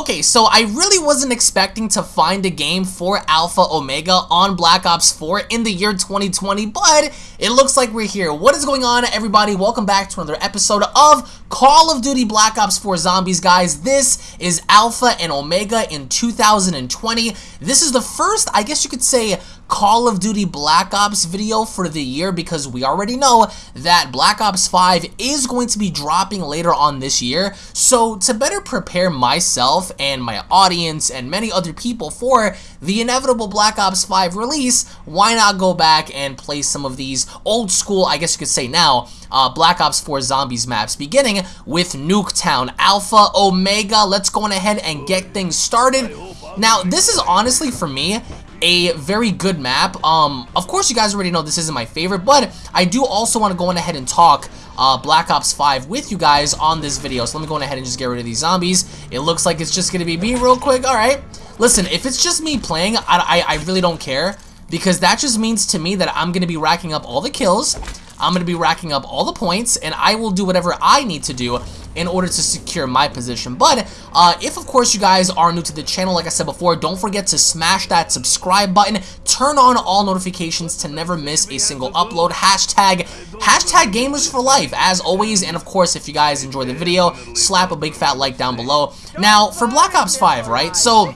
Okay, so I really wasn't expecting to find a game for Alpha Omega on Black Ops 4 in the year 2020, but it looks like we're here. What is going on, everybody? Welcome back to another episode of Call of Duty Black Ops 4 Zombies, guys. This is Alpha and Omega in 2020. This is the first, I guess you could say, Call of Duty Black Ops video for the year because we already know that Black Ops 5 is going to be dropping later on this year. So to better prepare myself and my audience and many other people for the inevitable Black Ops 5 release, why not go back and play some of these old school, I guess you could say now, uh, Black Ops 4 Zombies maps, beginning with Nuketown Alpha Omega. Let's go on ahead and get things started. Now, this is honestly, for me, a very good map. Um, of course, you guys already know this isn't my favorite, but I do also want to go on ahead and talk uh, Black Ops 5 with you guys on this video. So let me go on ahead and just get rid of these zombies. It looks like it's just going to be me real quick. All right. Listen, if it's just me playing, I, I, I really don't care because that just means to me that I'm going to be racking up all the kills. I'm going to be racking up all the points, and I will do whatever I need to do in order to secure my position. But uh, if, of course, you guys are new to the channel, like I said before, don't forget to smash that subscribe button. Turn on all notifications to never miss a single upload. Hashtag, hashtag gamers for life, as always. And, of course, if you guys enjoy the video, slap a big fat like down below. Now, for Black Ops 5, right? So,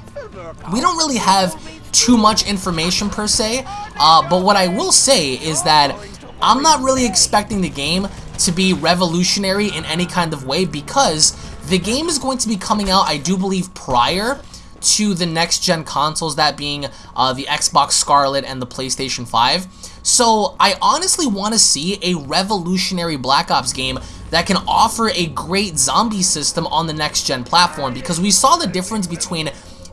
we don't really have too much information per se, uh, but what I will say is that I'm not really expecting the game to be revolutionary in any kind of way because the game is going to be coming out, I do believe, prior to the next gen consoles, that being uh, the Xbox Scarlett and the PlayStation 5. So I honestly want to see a revolutionary Black Ops game that can offer a great zombie system on the next gen platform because we saw the difference between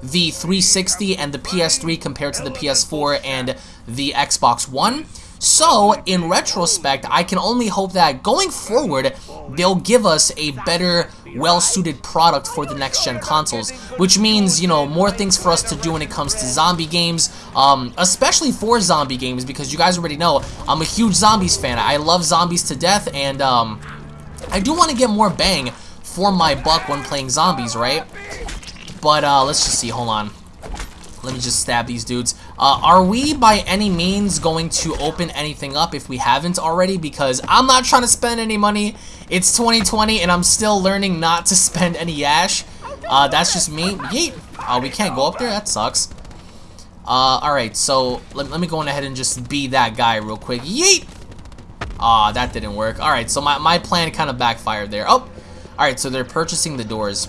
the 360 and the PS3 compared to the PS4 and the Xbox One. So, in retrospect, I can only hope that going forward, they'll give us a better, well-suited product for the next-gen consoles, which means, you know, more things for us to do when it comes to zombie games, um, especially for zombie games, because you guys already know, I'm a huge zombies fan. I love zombies to death, and, um, I do want to get more bang for my buck when playing zombies, right? But, uh, let's just see, hold on. Let me just stab these dudes. Uh, are we by any means going to open anything up if we haven't already? Because I'm not trying to spend any money. It's 2020 and I'm still learning not to spend any ash. Uh, that's just me. Yeet. Uh, we can't go up there? That sucks. Uh, alright, so let, let me go on ahead and just be that guy real quick. Yeet! Aw, uh, that didn't work. Alright, so my, my plan kind of backfired there. Oh! Alright, so they're purchasing the doors.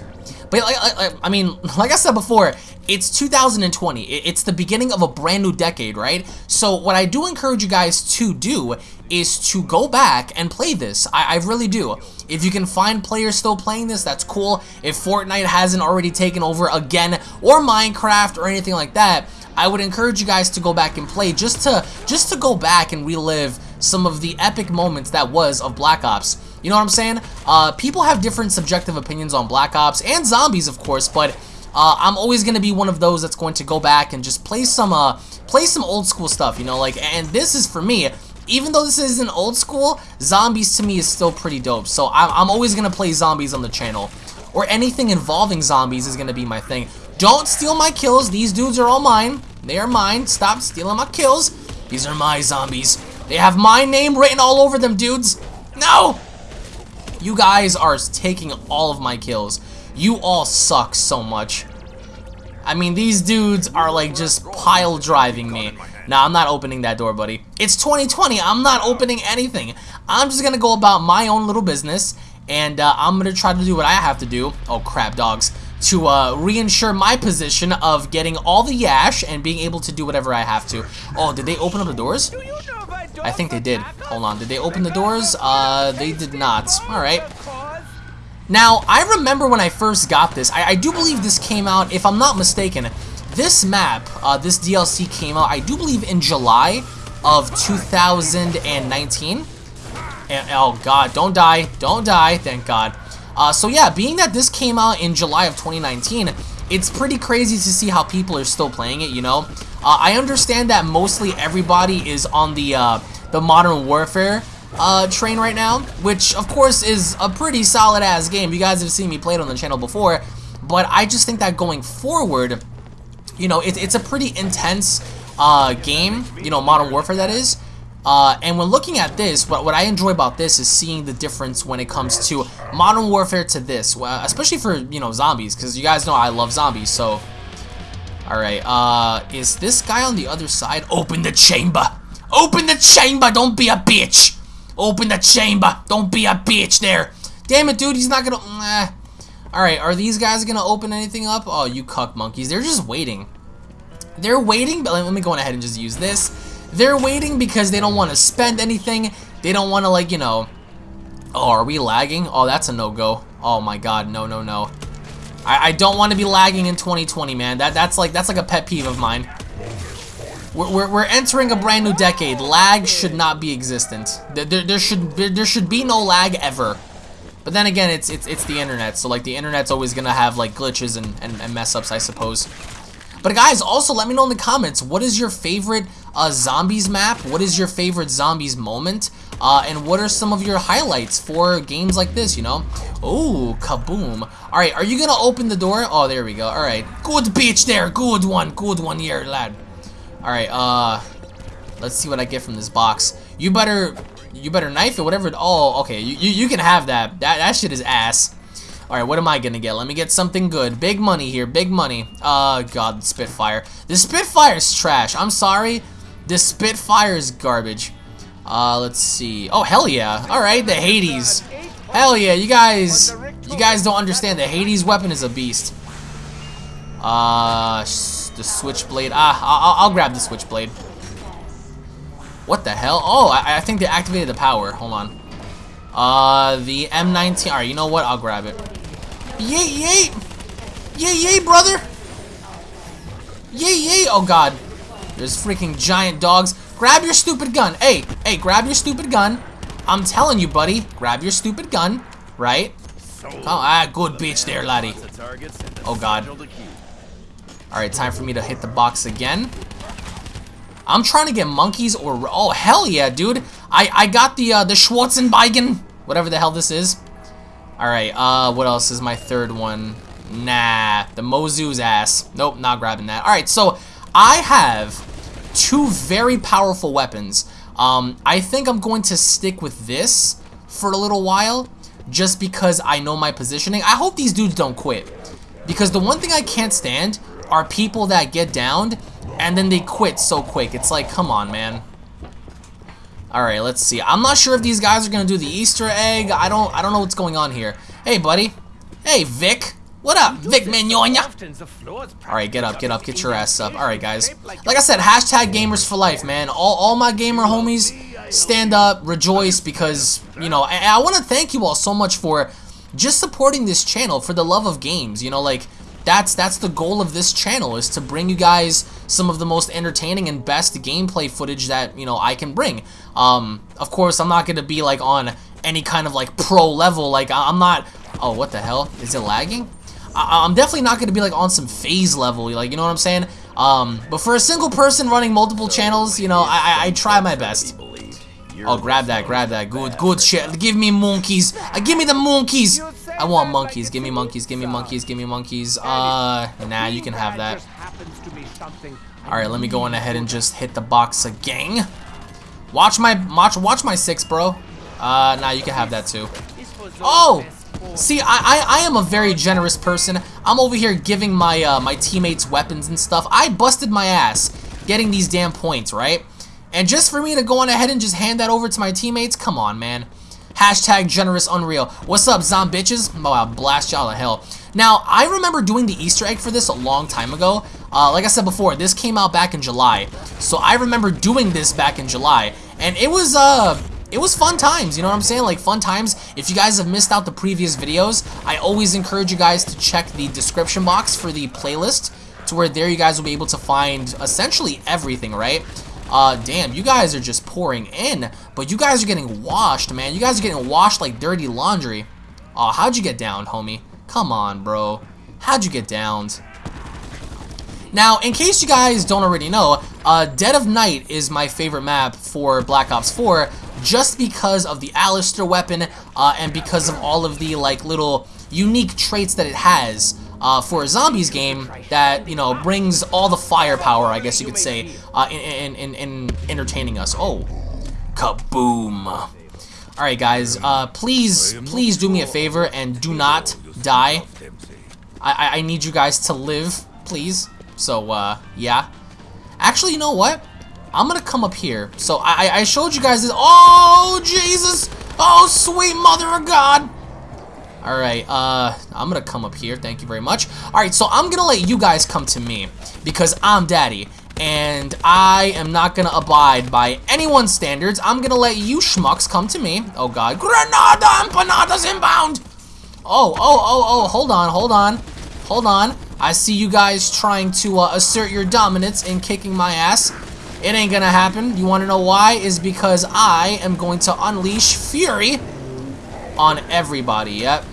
But, like, like, I mean, like I said before, it's 2020. It's the beginning of a brand new decade, right? So what I do encourage you guys to do is to go back and play this. I, I really do. If you can find players still playing this, that's cool. If Fortnite hasn't already taken over again, or Minecraft, or anything like that, I would encourage you guys to go back and play just to just to go back and relive some of the epic moments that was of Black Ops. You know what I'm saying? Uh, people have different subjective opinions on Black Ops and zombies, of course, but uh, I'm always going to be one of those that's going to go back and just play some, uh, play some old school stuff, you know, like, and this is for me, even though this isn't old school, zombies to me is still pretty dope, so I'm, I'm always going to play zombies on the channel, or anything involving zombies is going to be my thing. Don't steal my kills, these dudes are all mine, they are mine, stop stealing my kills, these are my zombies, they have my name written all over them, dudes, no! You guys are taking all of my kills. You all suck so much. I mean, these dudes are like just pile driving me. Nah, I'm not opening that door, buddy. It's 2020. I'm not opening anything. I'm just gonna go about my own little business, and uh, I'm gonna try to do what I have to do. Oh, crap, dogs. To uh, reinsure my position of getting all the yash and being able to do whatever I have to. Oh, did they open up the doors? I think they did. Hold on. Did they open the doors? Uh, they did not. Alright. Now, I remember when I first got this, I, I, do believe this came out, if I'm not mistaken, this map, uh, this DLC came out, I do believe in July of 2019. And, oh god, don't die, don't die, thank god. Uh, so yeah, being that this came out in July of 2019, it's pretty crazy to see how people are still playing it, you know? Uh, I understand that mostly everybody is on the, uh, the Modern Warfare uh, train right now, which of course is a pretty solid ass game. You guys have seen me play it on the channel before, but I just think that going forward, you know, it, it's a pretty intense uh, game, you know, Modern Warfare that is. Uh, and when looking at this, what, what I enjoy about this is seeing the difference when it comes to Modern Warfare to this, especially for, you know, zombies, because you guys know I love zombies, so... Alright, uh, is this guy on the other side? Open the chamber! Open the chamber! Don't be a bitch! Open the chamber! Don't be a bitch there! Damn it, dude, he's not gonna... Alright, are these guys gonna open anything up? Oh, you cuck monkeys. They're just waiting. They're waiting, but let me go ahead and just use this. They're waiting because they don't want to spend anything. They don't want to, like, you know... Oh, are we lagging? Oh, that's a no-go. Oh my god, no, no, no. I, I don't want to be lagging in 2020, man. That That's like that's like a pet peeve of mine. We're, we're, we're entering a brand new decade. Lag should not be existent. There, there, there should there, there should be no lag ever. But then again, it's it's it's the internet, so like the internet's always gonna have like glitches and, and, and mess ups, I suppose. But guys, also let me know in the comments, what is your favorite uh, zombies map? What is your favorite zombies moment? Uh, and what are some of your highlights for games like this, you know? Oh, kaboom. Alright, are you gonna open the door? Oh, there we go. Alright, good bitch there. Good one. Good one here, lad. Alright, uh, let's see what I get from this box. You better, you better knife it, whatever. Oh, okay, you, you, you can have that. That, that shit is ass. Alright, what am I gonna get? Let me get something good. Big money here, big money. Uh, God, Spitfire. The Spitfire is trash. I'm sorry. The Spitfire is garbage. Uh, let's see. Oh, hell yeah. Alright, the Hades. Hell yeah, you guys, you guys don't understand. The Hades weapon is a beast. Uh, the Switchblade. Ah, I'll, I'll grab the Switchblade. What the hell? Oh, I, I think they activated the power. Hold on. Uh, the M19. Alright, you know what? I'll grab it. Yay, yay! Yay, yay, brother! Yay, yay! Oh, God. There's freaking giant dogs. Grab your stupid gun. Hey, hey, grab your stupid gun. I'm telling you, buddy. Grab your stupid gun. Right? Oh, ah, good bitch there, laddie. Oh, God. Alright, time for me to hit the box again. I'm trying to get monkeys or... Oh, hell yeah, dude. I, I got the, uh, the Schwarzenbeigen. Whatever the hell this is. Alright, uh, what else is my third one? Nah, the Mozu's ass. Nope, not grabbing that. Alright, so I have two very powerful weapons. Um, I think I'm going to stick with this for a little while, just because I know my positioning. I hope these dudes don't quit. Because the one thing I can't stand are people that get downed and then they quit so quick. It's like, come on, man. Alright, let's see. I'm not sure if these guys are gonna do the Easter egg. I don't I don't know what's going on here. Hey, buddy. Hey, Vic. What up, Vic Mignogna? Alright, get up, get up, get your ass up. Alright, guys. Like I said, hashtag gamers for life, man. All, all my gamer homies, stand up, rejoice, because, you know, I, I want to thank you all so much for just supporting this channel for the love of games. You know, like, that's that's the goal of this channel is to bring you guys some of the most entertaining and best gameplay footage that you know I can bring. Um, of course, I'm not gonna be like on any kind of like pro level. Like I'm not. Oh, what the hell? Is it lagging? I am definitely not gonna be like on some phase level. Like you know what I'm saying? Um, but for a single person running multiple channels, you know, I, I, I try my best. Oh, grab that, grab that. Good, good shit. Give me monkeys. Uh, give me the monkeys. I want monkeys. Give me monkeys. Give me monkeys. Give me monkeys. Uh, nah, you can have that. Alright, let me go on ahead and just hit the box again. Watch my, watch, watch my six, bro. Uh, nah, you can have that too. Oh! See, I, I, I am a very generous person. I'm over here giving my, uh, my teammates weapons and stuff. I busted my ass getting these damn points, right? And just for me to go on ahead and just hand that over to my teammates, come on, man. Hashtag generous unreal. What's up, zom bitches? Oh, I'll blast y'all to hell. Now, I remember doing the Easter egg for this a long time ago. Uh, like I said before, this came out back in July. So I remember doing this back in July. And it was, uh, it was fun times, you know what I'm saying? Like, fun times. If you guys have missed out the previous videos, I always encourage you guys to check the description box for the playlist to where there you guys will be able to find essentially everything, right? Uh, damn, you guys are just pouring in, but you guys are getting washed, man. You guys are getting washed like dirty laundry. Oh, how'd you get down, homie? Come on, bro. How'd you get downed? Now, in case you guys don't already know, uh, Dead of Night is my favorite map for Black Ops 4 just because of the Alistair weapon uh, and because of all of the like little unique traits that it has. uh, for a zombies game that you know brings all the firepower, I guess you could say, uh, in, in, in, in entertaining us. Oh, kaboom! All right, guys, uh, please, please do me a favor and do not die. I, I need you guys to live, please. So, uh, yeah. Actually, you know what? I'm gonna come up here. So I, I showed you guys this. Oh, Jesus! Oh, sweet mother of God! Alright, uh, I'm gonna come up here. Thank you very much. Alright, so I'm gonna let you guys come to me because I'm daddy. And I am not gonna abide by anyone's standards. I'm gonna let you schmucks come to me. Oh god. Granada empanadas inbound! Oh, oh, oh, oh, hold on, hold on. Hold on. I see you guys trying to uh, assert your dominance in kicking my ass. It ain't gonna happen. You wanna know why? Is because I am going to unleash fury on everybody. Yep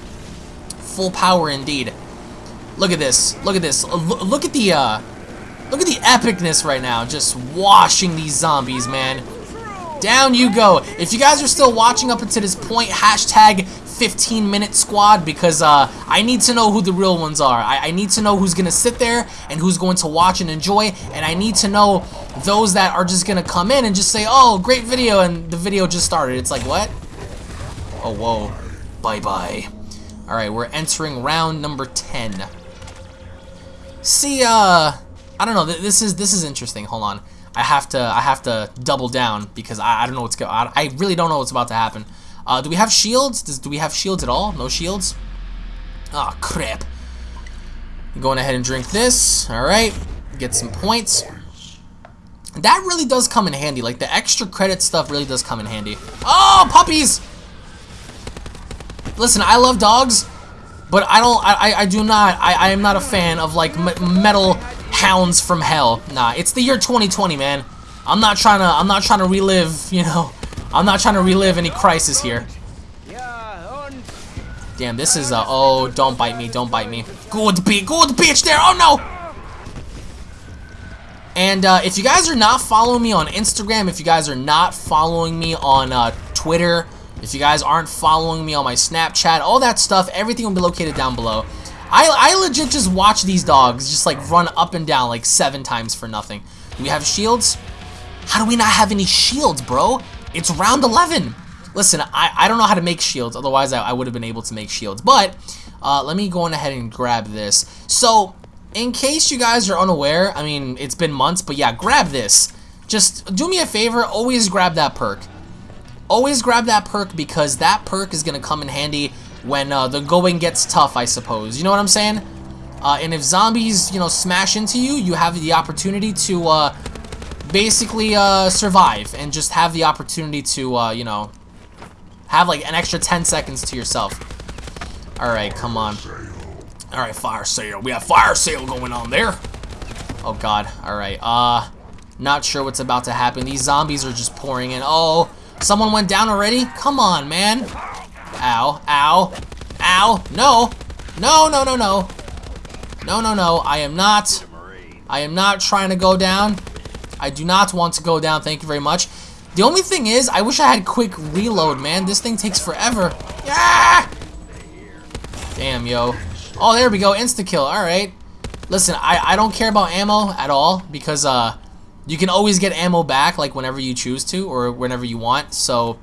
full power indeed. Look at this. Look at this. Look at the, uh, look at the epicness right now. Just washing these zombies, man. Down you go. If you guys are still watching up until this point, hashtag 15 minute squad because uh, I need to know who the real ones are. I, I need to know who's going to sit there and who's going to watch and enjoy. And I need to know those that are just going to come in and just say, oh, great video. And the video just started. It's like, what? Oh, whoa. Bye-bye. Alright, we're entering round number 10. See, uh, I don't know, this is this is interesting. Hold on. I have to I have to double down because I, I don't know what's going I, I really don't know what's about to happen. Uh, do we have shields? Does, do we have shields at all? No shields? Oh, crap. Going ahead and drink this. Alright. Get some points. That really does come in handy. Like, the extra credit stuff really does come in handy. Oh, puppies! Listen, I love dogs, but I don't, I, I do not, I, I am not a fan of, like, metal hounds from hell. Nah, it's the year 2020, man. I'm not trying to, I'm not trying to relive, you know, I'm not trying to relive any crisis here. Damn, this is, a... oh, don't bite me, don't bite me. Good, be good bitch there, oh no! And uh, if you guys are not following me on Instagram, if you guys are not following me on uh, Twitter, if you guys aren't following me on my Snapchat, all that stuff, everything will be located down below. I, I legit just watch these dogs just like run up and down like seven times for nothing. Do we have shields? How do we not have any shields, bro? It's round 11. Listen, I, I don't know how to make shields, otherwise I, I would have been able to make shields. But, uh, let me go on ahead and grab this. So, in case you guys are unaware, I mean, it's been months, but yeah, grab this. Just do me a favor, always grab that perk always grab that perk because that perk is going to come in handy when uh, the going gets tough, I suppose. You know what I'm saying? Uh, and if zombies, you know, smash into you, you have the opportunity to uh, basically uh, survive and just have the opportunity to, uh, you know, have like an extra 10 seconds to yourself. Alright, come on. Alright, fire sale. We have fire sale going on there. Oh god. Alright, uh, not sure what's about to happen. These zombies are just pouring in. Oh, Someone went down already? Come on, man. Ow, ow, ow. No, no, no, no, no. No, no, no. I am not. I am not trying to go down. I do not want to go down. Thank you very much. The only thing is, I wish I had quick reload, man. This thing takes forever. Yeah! Damn, yo. Oh, there we go. Insta-kill. All right. Listen, I, I don't care about ammo at all because, uh, you can always get ammo back, like whenever you choose to, or whenever you want. So,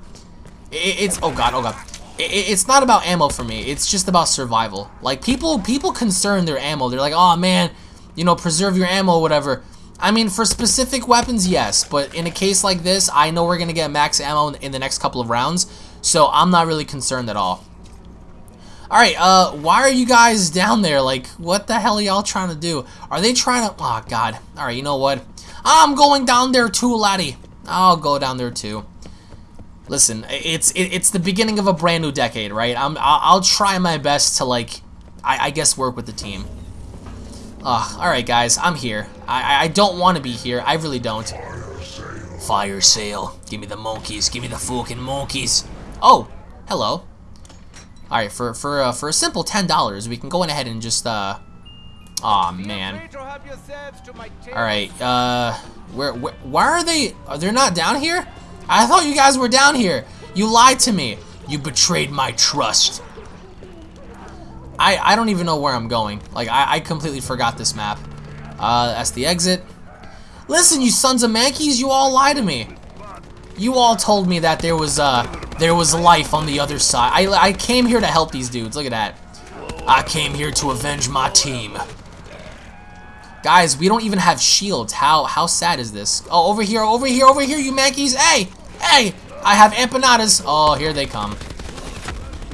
it, it's oh god, oh god. It, it's not about ammo for me. It's just about survival. Like people, people concern their ammo. They're like, oh man, you know, preserve your ammo, whatever. I mean, for specific weapons, yes, but in a case like this, I know we're gonna get max ammo in the next couple of rounds, so I'm not really concerned at all. Alright, uh, why are you guys down there? Like, what the hell are y'all trying to do? Are they trying to... Oh, God. Alright, you know what? I'm going down there too, laddie. I'll go down there too. Listen, it's it, it's the beginning of a brand new decade, right? I'm I'll, I'll try my best to like, I, I guess work with the team. Ugh, all right, guys, I'm here. I I don't want to be here. I really don't. Fire sale. Give me the monkeys. Give me the fucking monkeys. Oh, hello. All right, for for uh, for a simple ten dollars, we can go in ahead and just uh Aw, oh, man. Alright, uh, where, where, why are they, are they not down here? I thought you guys were down here. You lied to me. You betrayed my trust. I, I don't even know where I'm going. Like, I, I completely forgot this map. Uh, that's the exit. Listen, you sons of mankeys, you all lie to me. You all told me that there was, uh, there was life on the other side. I, I came here to help these dudes. Look at that. I came here to avenge my team. Guys, we don't even have shields. How how sad is this? Oh, over here, over here, over here, you mankeys. Hey, hey, I have empanadas. Oh, here they come.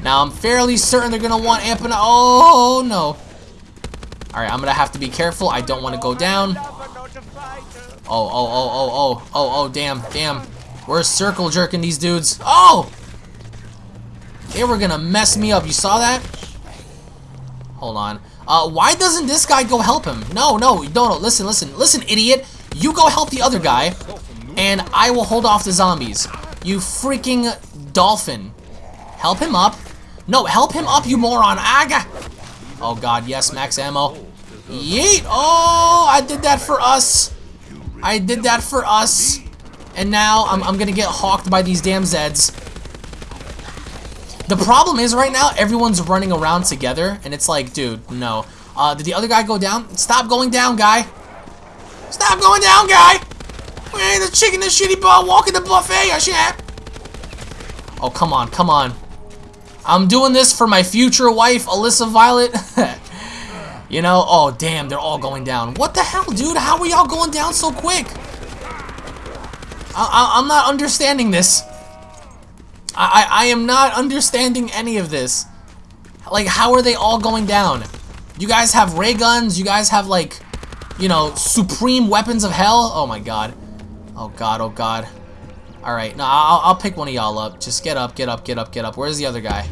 Now, I'm fairly certain they're going to want empanadas. Oh, no. All right, I'm going to have to be careful. I don't want to go down. Oh, oh, oh, oh, oh, oh, oh, damn, damn. We're circle jerking these dudes. Oh! They were going to mess me up. You saw that? Hold on. Uh, why doesn't this guy go help him? No, no, no, no, listen, listen, listen, idiot. You go help the other guy, and I will hold off the zombies. You freaking dolphin. Help him up. No, help him up, you moron. Aga. Oh, God, yes, max ammo. Yeet. Oh, I did that for us. I did that for us. And now I'm, I'm going to get hawked by these damn Zeds. The problem is right now, everyone's running around together. And it's like, dude, no. Uh, did the other guy go down? Stop going down, guy. Stop going down, guy. Hey, the chicken and shitty ball walking the buffet, I Oh, come on, come on. I'm doing this for my future wife, Alyssa Violet. you know, oh, damn, they're all going down. What the hell, dude? How are y'all going down so quick? I, am not understanding this. I, I, I am not understanding any of this. Like, how are they all going down? You guys have ray guns. You guys have, like, you know, supreme weapons of hell. Oh, my God. Oh, God. Oh, God. All right. No, I'll, I'll pick one of y'all up. Just get up, get up, get up, get up. Where's the other guy?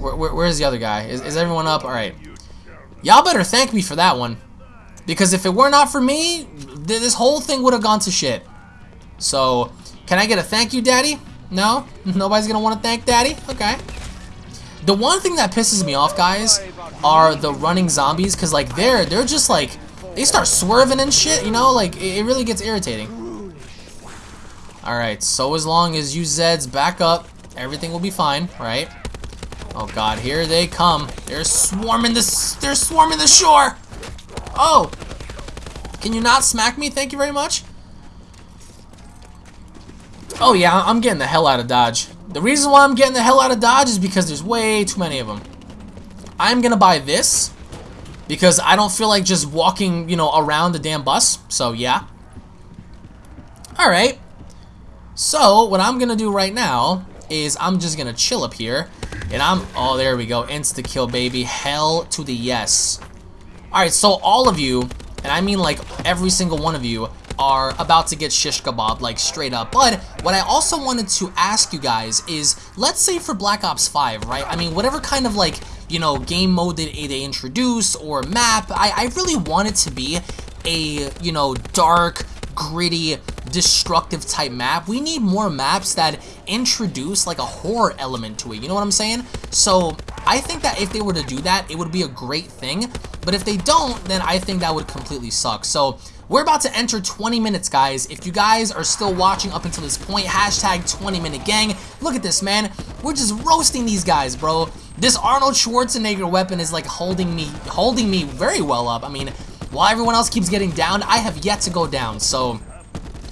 Where, where, where's the other guy? Is, is everyone up? All right. Y'all better thank me for that one. Because if it were not for me, th this whole thing would have gone to shit. So, can I get a thank you, Daddy? No? Nobody's to want to thank Daddy? Okay. The one thing that pisses me off, guys, are the running zombies. Because, like, they're, they're just, like, they start swerving and shit, you know? Like, it, it really gets irritating. Alright, so as long as you Zeds back up, everything will be fine, right? Oh god, here they come. They're swarming this they're swarming the shore. Oh. Can you not smack me? Thank you very much. Oh yeah, I'm getting the hell out of Dodge. The reason why I'm getting the hell out of Dodge is because there's way too many of them. I'm gonna buy this because I don't feel like just walking, you know, around the damn bus. So yeah. Alright. So, what I'm going to do right now is I'm just going to chill up here. And I'm... Oh, there we go. Insta-kill, baby. Hell to the yes. Alright, so all of you, and I mean like every single one of you, are about to get shish kebab, like straight up. But what I also wanted to ask you guys is, let's say for Black Ops 5, right? I mean, whatever kind of like, you know, game mode that they introduce or map, I, I really want it to be a, you know, dark, gritty, destructive type map. We need more maps that introduce like a horror element to it. You know what I'm saying? So I think that if they were to do that, it would be a great thing. But if they don't, then I think that would completely suck. So we're about to enter 20 minutes, guys. If you guys are still watching up until this point, hashtag 20 minute gang. Look at this, man. We're just roasting these guys, bro. This Arnold Schwarzenegger weapon is like holding me, holding me very well up. I mean, while everyone else keeps getting down, I have yet to go down. So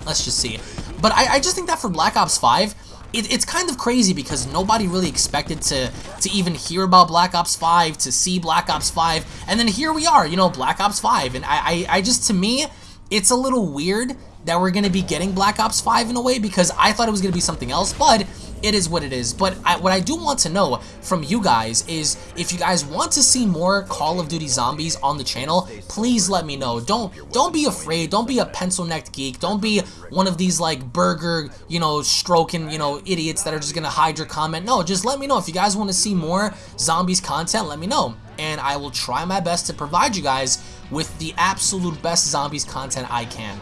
Let's just see. But I, I just think that for Black Ops 5, it, it's kind of crazy because nobody really expected to, to even hear about Black Ops 5, to see Black Ops 5, and then here we are, you know, Black Ops 5. And I, I, I just, to me, it's a little weird that we're going to be getting Black Ops 5 in a way because I thought it was going to be something else, but it is what it is. But I, what I do want to know from you guys is if you guys want to see more Call of Duty Zombies on the channel, please let me know. Don't don't be afraid. Don't be a pencil-necked geek. Don't be one of these like burger, you know, stroking, you know, idiots that are just gonna hide your comment. No, just let me know. If you guys want to see more zombies content, let me know. And I will try my best to provide you guys with the absolute best zombies content I can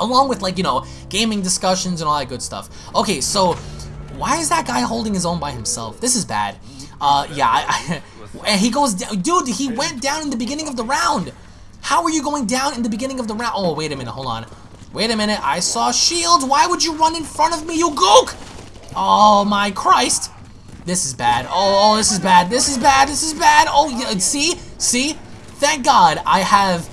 along with like you know gaming discussions and all that good stuff okay so why is that guy holding his own by himself? This is bad. Uh, yeah, I, I, he goes down. Dude, he went down in the beginning of the round. How are you going down in the beginning of the round? Oh, wait a minute. Hold on. Wait a minute. I saw shields. Why would you run in front of me, you gook? Oh, my Christ. This is bad. Oh, oh, this is bad. This is bad. This is bad. Oh, yeah, see? See? Thank God I have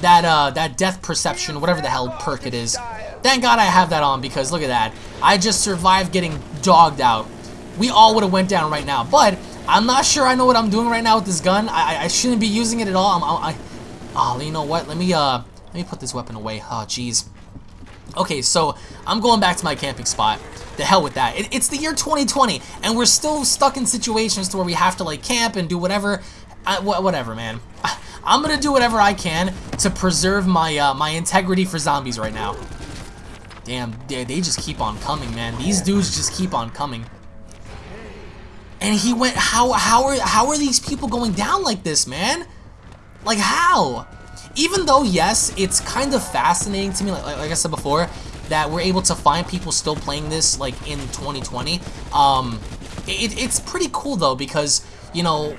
that uh that death perception, whatever the hell perk it is. Thank God I have that on because look at that. I just survived getting dogged out. We all would have went down right now, but I'm not sure I know what I'm doing right now with this gun. I, I shouldn't be using it at all. I'm, I, oh, you know what? Let me uh let me put this weapon away. Oh, jeez. Okay, so I'm going back to my camping spot. The hell with that. It, it's the year 2020, and we're still stuck in situations to where we have to like camp and do whatever. I, wh whatever, man. I'm gonna do whatever I can to preserve my uh, my integrity for zombies right now. Damn, they, they just keep on coming, man. These dudes just keep on coming. And he went. How how are how are these people going down like this, man? Like how? Even though yes, it's kind of fascinating to me. Like, like I said before, that we're able to find people still playing this like in 2020. Um, it, it's pretty cool though because you know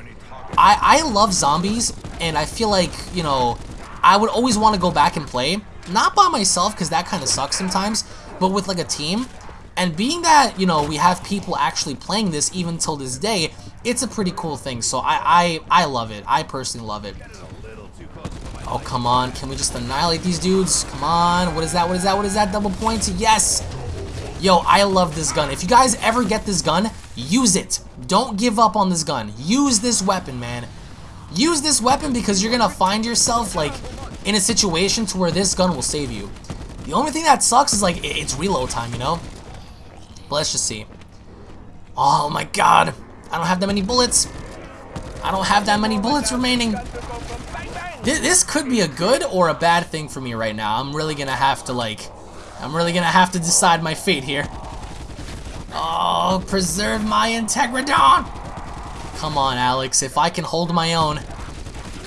I, I love zombies, and I feel like, you know, I would always want to go back and play. Not by myself, because that kind of sucks sometimes, but with, like, a team. And being that, you know, we have people actually playing this even till this day, it's a pretty cool thing. So I, I, I love it. I personally love it. Oh, come on. Can we just annihilate these dudes? Come on. What is that? What is that? What is that? Double points? Yes. Yo, I love this gun. If you guys ever get this gun, use it. Don't give up on this gun. Use this weapon, man. Use this weapon because you're going to find yourself, like, in a situation to where this gun will save you. The only thing that sucks is, like, it's reload time, you know? But let's just see. Oh, my God. I don't have that many bullets. I don't have that many bullets remaining. This could be a good or a bad thing for me right now. I'm really to have to, like I'm really gonna have to decide my fate here. Oh, preserve my integridon! Come on, Alex, if I can hold my own.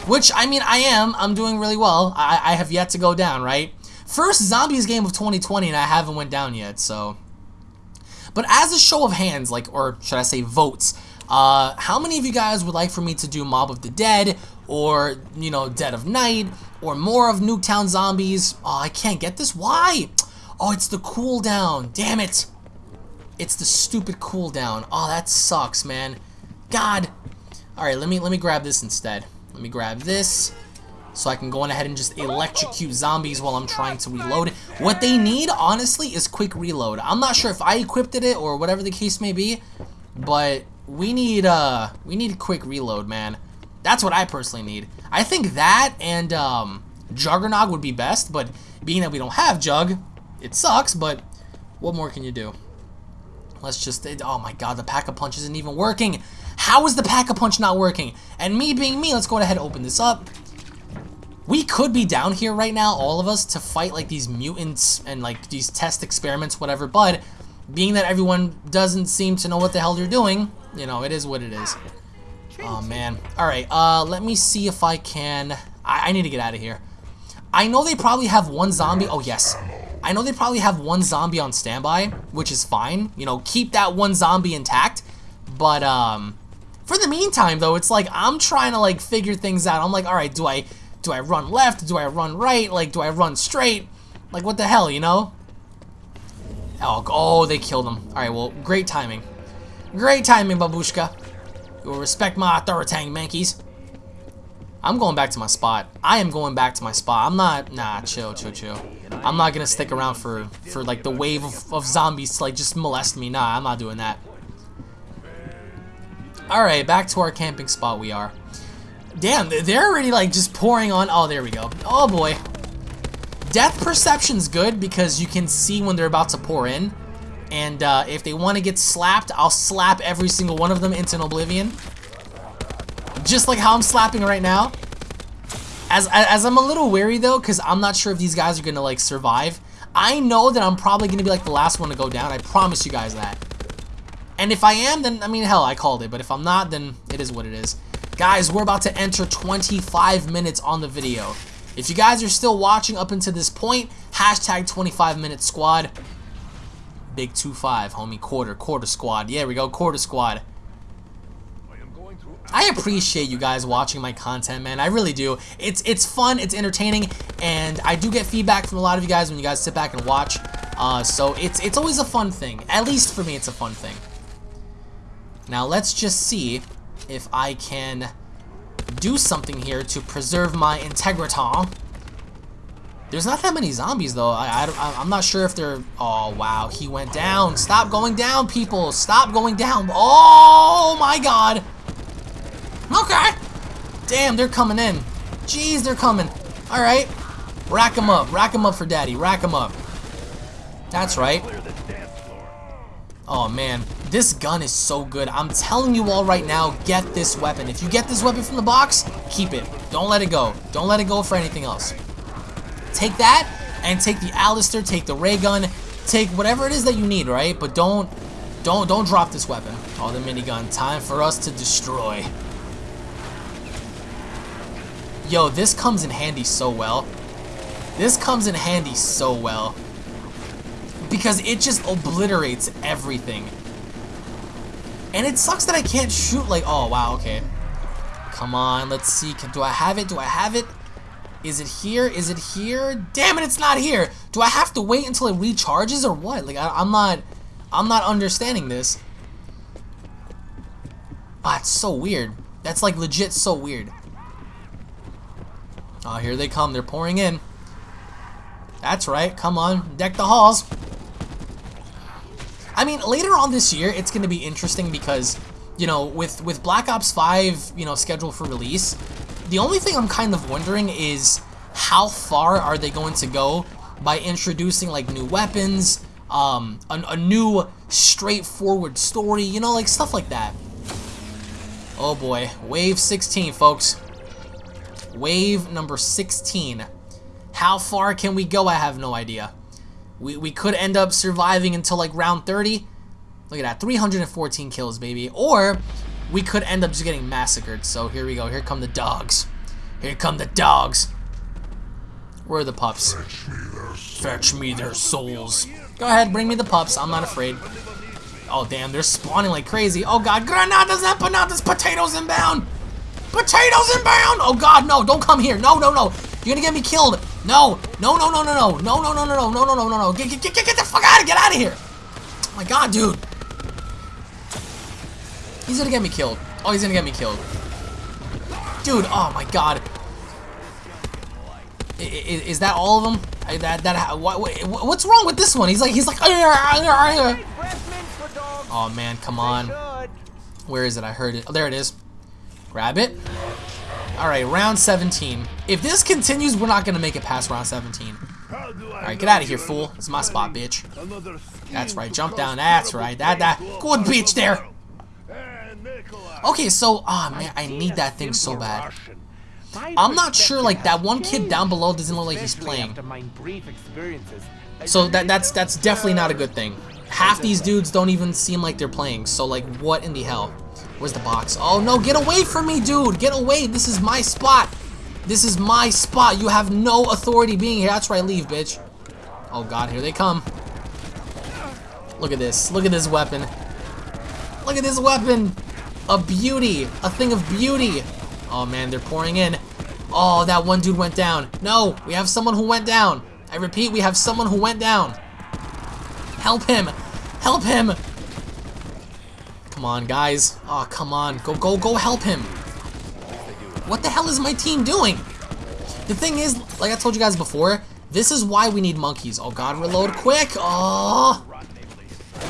Which, I mean, I am. I'm doing really well. I, I have yet to go down, right? First Zombies game of 2020, and I haven't went down yet, so... But as a show of hands, like, or should I say votes, uh, how many of you guys would like for me to do Mob of the Dead, or, you know, Dead of Night, or more of Nuketown Zombies? Oh, I can't get this. Why? Oh, it's the cooldown. Damn it. It's the stupid cooldown. Oh, that sucks, man. God. Alright, let me let me grab this instead. Let me grab this so I can go on ahead and just electrocute zombies while I'm trying to reload. What they need, honestly, is quick reload. I'm not sure if I equipped it or whatever the case may be, but we need uh we need quick reload, man. That's what I personally need. I think that and um, Juggernog would be best, but being that we don't have Jug, it sucks, but what more can you do? Let's just, oh my god, the Pack-a-Punch isn't even working. How is the Pack-a-Punch not working? And me being me, let's go ahead and open this up. We could be down here right now, all of us, to fight like these mutants and like these test experiments, whatever, but being that everyone doesn't seem to know what the hell they're doing, you know, it is what it is. Oh man. Alright, uh, let me see if I can, I, I need to get out of here. I know they probably have one zombie, oh yes, I know they probably have one zombie on standby, which is fine. You know, keep that one zombie intact. But, um, for the meantime, though, it's like I'm trying to, like, figure things out. I'm like, all right, do I, do I run left? Do I run right? Like, do I run straight? Like, what the hell, you know? Oh, oh they killed him. All right, well, great timing. Great timing, babushka. You will respect my authority, mankeys. I'm going back to my spot. I am going back to my spot. I'm not, nah, chill, chill, chill. I'm not gonna stick around for, for like the wave of, of zombies to like just molest me. Nah, I'm not doing that. Alright, back to our camping spot we are. Damn, they're already like just pouring on. Oh, there we go. Oh boy. Death perception's good because you can see when they're about to pour in. And uh, if they want to get slapped, I'll slap every single one of them into an oblivion. Just like how I'm slapping right now. As, as I'm a little wary though, because I'm not sure if these guys are going to like survive. I know that I'm probably going to be like the last one to go down. I promise you guys that. And if I am, then, I mean, hell, I called it. But if I'm not, then it is what it is. Guys, we're about to enter 25 minutes on the video. If you guys are still watching up until this point, hashtag 25 minute squad. Big 2-5, homie. Quarter, quarter squad. Yeah, we go, quarter squad. I appreciate you guys watching my content, man. I really do. It's it's fun, it's entertaining, and I do get feedback from a lot of you guys when you guys sit back and watch. Uh, so it's it's always a fun thing. At least for me, it's a fun thing. Now let's just see if I can do something here to preserve my integritas. There's not that many zombies though. I, I, I'm not sure if they're... Oh, wow. He went down. Stop going down, people. Stop going down. Oh, my God. Okay. Damn, they're coming in. Jeez, they're coming. All right. Rack them up. Rack them up for daddy. Rack them up. That's right. Oh, man. This gun is so good. I'm telling you all right now, get this weapon. If you get this weapon from the box, keep it. Don't let it go. Don't let it go for anything else. Take that and take the Alistair, take the ray gun, take whatever it is that you need, right? But don't, don't, don't drop this weapon. Oh, the minigun. Time for us to destroy. Yo, this comes in handy so well. This comes in handy so well. Because it just obliterates everything. And it sucks that I can't shoot like, oh, wow, okay. Come on, let's see. Do I have it? Do I have it? Is it here? Is it here? Damn it, it's not here. Do I have to wait until it recharges or what? Like, I, am not, I'm not understanding this. Ah, it's so weird. That's like legit so weird. Oh, here they come. They're pouring in. That's right. Come on. Deck the halls. I mean, later on this year, it's going to be interesting because, you know, with, with Black Ops 5, you know, scheduled for release, the only thing I'm kind of wondering is how far are they going to go by introducing, like, new weapons, um, a, a new straightforward story, you know, like, stuff like that. Oh boy, Wave 16, folks. Wave number 16. How far can we go? I have no idea. We, we could end up surviving until like round 30. Look at that, 314 kills, baby. Or we could end up just getting massacred. So here we go. Here come the dogs. Here come the dogs. Where are the pups? Fetch me their souls. Fetch me their souls. Go ahead, bring me the pups. I'm not afraid. Oh, damn, they're spawning like crazy. Oh, God. Granadas empanadas, potatoes inbound. Potatoes inbound. Oh, God, no. Don't come here. No, no, no. You're to get me killed. No, no, no, no, no, no, no, no, no, no, no, no, no, no, no, no. Get, get, get, get the fuck out of, get out of here. Oh my God, dude. He's gonna get me killed. Oh, he's gonna get me killed. Dude, oh my God. Is, is that all of them? That that what, what's wrong with this one? He's like he's like. Oh man, come on. Where is it? I heard it. Oh, there it is. Grab it. Alright, round 17. If this continues, we're not going to make it past round 17. Alright, get out of here, fool. It's my spot, bitch. That's right, jump down. That's right. That, that. Good bitch there. Okay, so, ah, oh, man, I need that thing so bad. I'm not sure, like, that one kid down below doesn't look like he's playing. So that that's that's definitely not a good thing. Half these dudes don't even seem like they're playing, so, like, what in the hell? Where's the box? Oh no, get away from me, dude! Get away! This is my spot! This is my spot! You have no authority being here. That's right, leave, bitch. Oh god, here they come. Look at this. Look at this weapon. Look at this weapon! A beauty! A thing of beauty! Oh man, they're pouring in. Oh, that one dude went down. No, we have someone who went down. I repeat, we have someone who went down. Help him! Help him! Come on, guys. Oh, come on. Go, go, go help him. What the hell is my team doing? The thing is, like I told you guys before, this is why we need monkeys. Oh god, reload quick. Oh.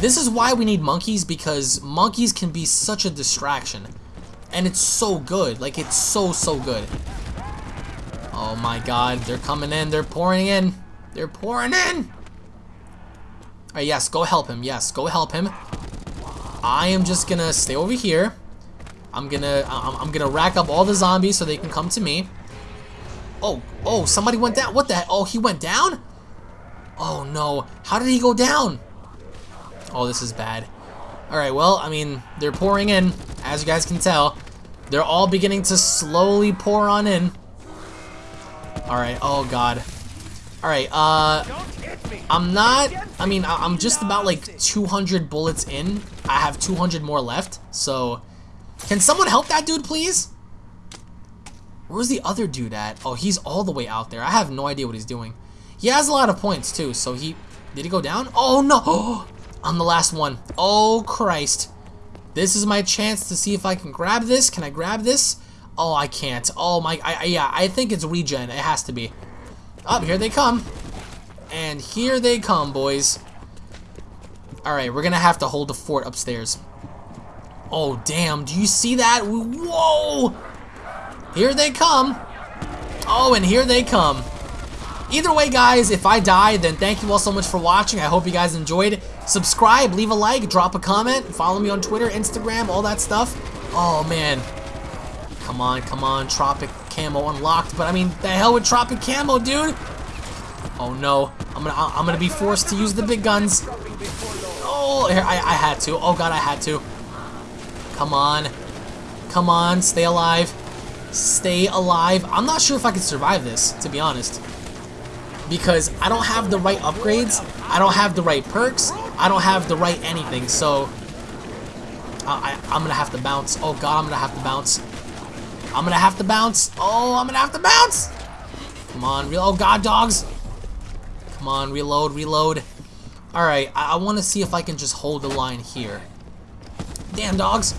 This is why we need monkeys because monkeys can be such a distraction. And it's so good. Like, it's so, so good. Oh my god, they're coming in. They're pouring in. They're pouring in. Alright, yes, go help him. Yes, go help him. I am just gonna stay over here. I'm gonna I'm, I'm gonna rack up all the zombies so they can come to me. Oh, oh, somebody went down. What the Oh, he went down? Oh no. How did he go down? Oh, this is bad. Alright, well, I mean, they're pouring in, as you guys can tell. They're all beginning to slowly pour on in. Alright, oh god. Alright, uh... I'm not... I mean, I'm just about, like, 200 bullets in. I have 200 more left, so... Can someone help that dude, please? Where's the other dude at? Oh, he's all the way out there. I have no idea what he's doing. He has a lot of points, too, so he... Did he go down? Oh, no! I'm the last one. Oh, Christ. This is my chance to see if I can grab this. Can I grab this? Oh, I can't. Oh my, I, I, yeah, I think it's regen. It has to be. Up, oh, here they come. And here they come, boys. Alright, we're gonna have to hold the fort upstairs. Oh, damn. Do you see that? Whoa! Here they come. Oh, and here they come. Either way, guys, if I die, then thank you all so much for watching. I hope you guys enjoyed. Subscribe, leave a like, drop a comment, follow me on Twitter, Instagram, all that stuff. Oh, man. Come on, come on. Tropic camo unlocked. But, I mean, the hell with Tropic camo, dude? Oh, no. I'm gonna, I'm gonna be forced to use the big guns. Oh, here, I, I had to. Oh, God, I had to. Come on. Come on, stay alive. Stay alive. I'm not sure if I can survive this, to be honest because I don't have the right upgrades, I don't have the right perks, I don't have the right anything, so I, I, am gonna have to bounce. Oh god, I'm gonna have to bounce. I'm gonna have to bounce. Oh, I'm gonna have to bounce. Come on, real. Oh god, dogs. Come on, reload, reload. Alright, I, I want to see if I can just hold the line here. Damn, dogs.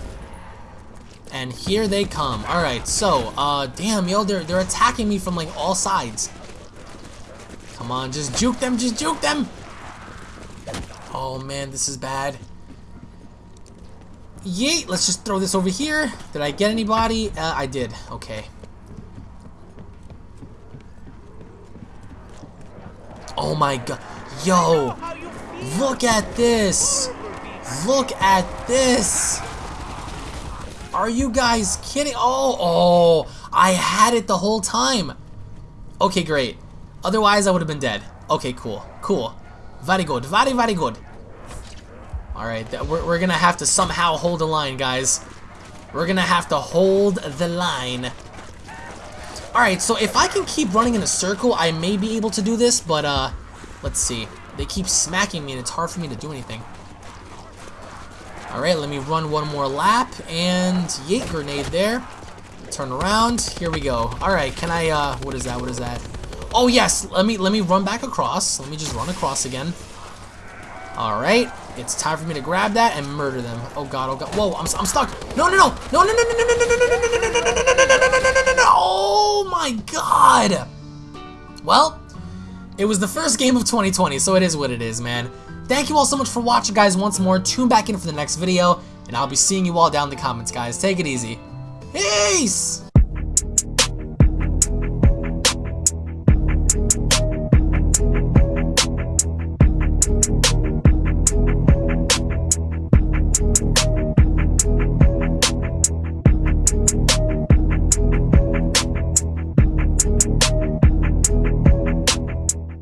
And here they come. Alright, so, uh, damn, yo, they're, they're attacking me from, like, all sides. Come on, just juke them, just juke them! Oh man, this is bad. Yeet, let's just throw this over here. Did I get anybody? Uh, I did, okay. Oh my god. Yo, look at this. Look at this. Are you guys kidding? Oh, oh, I had it the whole time. Okay, great. Otherwise, I would have been dead. Okay, cool. Cool. Very good. Very, very good. Alright, we're, we're gonna have to somehow hold the line, guys. We're gonna have to hold the line. Alright, so if I can keep running in a circle, I may be able to do this, but, uh, let's see. They keep smacking me, and it's hard for me to do anything. Alright, let me run one more lap, and yeet, grenade there. Turn around, here we go. Alright, can I, uh, what is that, what is that? Oh yes, let me let me run back across. Let me just run across again. All right, it's time for me to grab that and murder them. Oh god, oh god. Whoa, I'm I'm stuck. No, no, no, no, no, no, no, no, no, no, no, no, no, no, no, no, Oh my god. Well, it was the first game of 2020, so it is what it is, man. Thank you all so much for watching, guys. Once more, tune back in for the next video, and I'll be seeing you all down in the comments, guys. Take it easy. Peace.